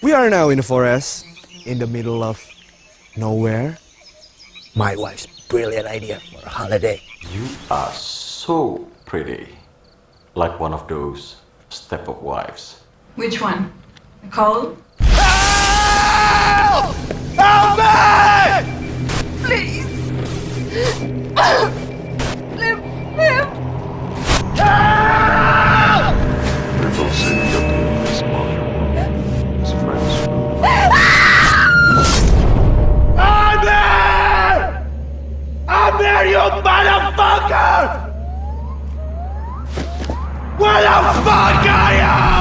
We are now in the forest, in the middle of nowhere. My wife's brilliant idea for a holiday. You are so pretty. Like one of those Stepford wives. Which one? Nicole? Help! Help me! Please! come you motherfucker! Where the fuck are you?